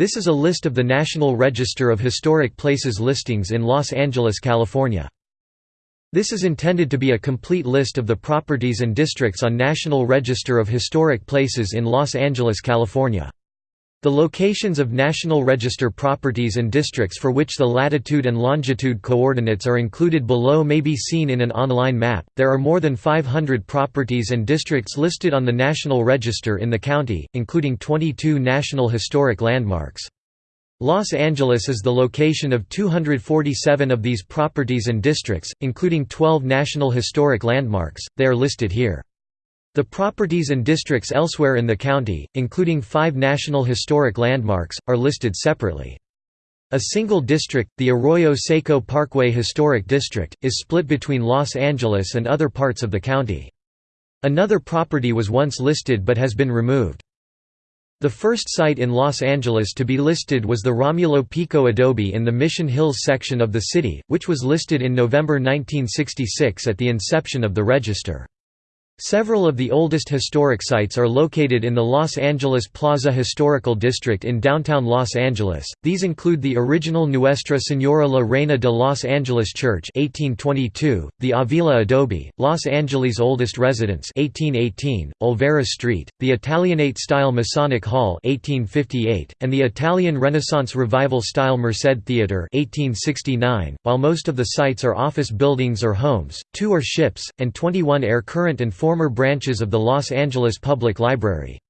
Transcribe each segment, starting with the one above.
This is a list of the National Register of Historic Places listings in Los Angeles, California. This is intended to be a complete list of the properties and districts on National Register of Historic Places in Los Angeles, California. The locations of National Register properties and districts for which the latitude and longitude coordinates are included below may be seen in an online map. There are more than 500 properties and districts listed on the National Register in the county, including 22 National Historic Landmarks. Los Angeles is the location of 247 of these properties and districts, including 12 National Historic Landmarks. They are listed here. The properties and districts elsewhere in the county, including five National Historic Landmarks, are listed separately. A single district, the Arroyo Seco Parkway Historic District, is split between Los Angeles and other parts of the county. Another property was once listed but has been removed. The first site in Los Angeles to be listed was the Romulo Pico adobe in the Mission Hills section of the city, which was listed in November 1966 at the inception of the register. Several of the oldest historic sites are located in the Los Angeles Plaza Historical District in downtown Los Angeles. These include the original Nuestra Señora la Reina de Los Angeles Church (1822), the Avila Adobe, Los Angeles' oldest residence (1818), Olvera Street, the Italianate-style Masonic Hall (1858), and the Italian Renaissance Revival-style Merced Theatre (1869). While most of the sites are office buildings or homes, two are ships, and 21 are current and former former branches of the Los Angeles Public Library.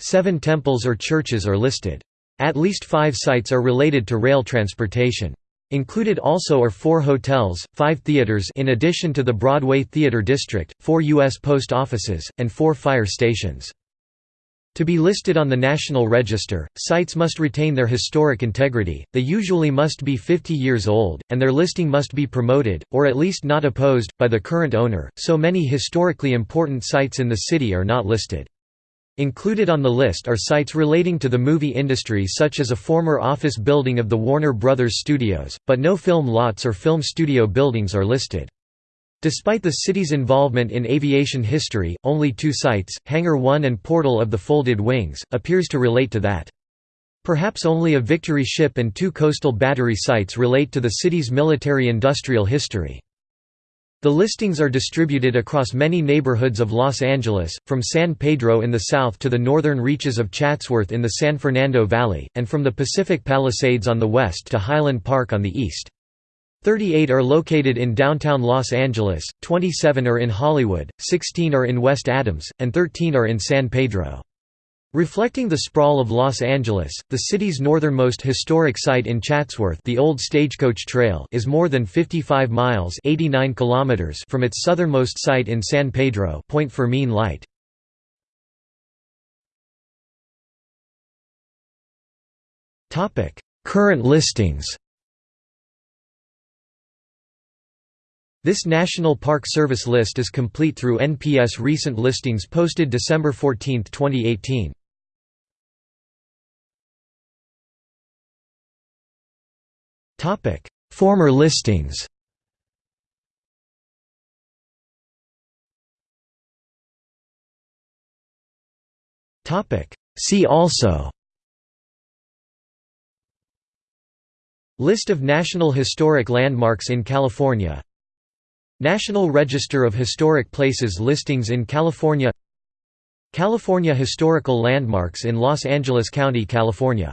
Seven temples or churches are listed. At least five sites are related to rail transportation. Included also are four hotels, five theaters in addition to the Broadway Theater District, four U.S. post offices, and four fire stations. To be listed on the National Register, sites must retain their historic integrity, they usually must be 50 years old, and their listing must be promoted, or at least not opposed, by the current owner, so many historically important sites in the city are not listed. Included on the list are sites relating to the movie industry such as a former office building of the Warner Brothers Studios, but no film lots or film studio buildings are listed. Despite the city's involvement in aviation history, only two sites, Hangar 1 and Portal of the Folded Wings, appears to relate to that. Perhaps only a Victory ship and two coastal battery sites relate to the city's military-industrial history. The listings are distributed across many neighborhoods of Los Angeles, from San Pedro in the south to the northern reaches of Chatsworth in the San Fernando Valley, and from the Pacific Palisades on the west to Highland Park on the east. 38 are located in downtown Los Angeles, 27 are in Hollywood, 16 are in West Adams, and 13 are in San Pedro. Reflecting the sprawl of Los Angeles, the city's northernmost historic site in Chatsworth the old Stagecoach Trail is more than 55 miles 89 kilometers from its southernmost site in San Pedro Point Fermin Light. Current listings This National Park Service list is complete through NPS recent listings posted December 14, 2018. Topic: Former listings Topic: See also List of National Historic Landmarks in California National Register of Historic Places listings in California California Historical Landmarks in Los Angeles County, California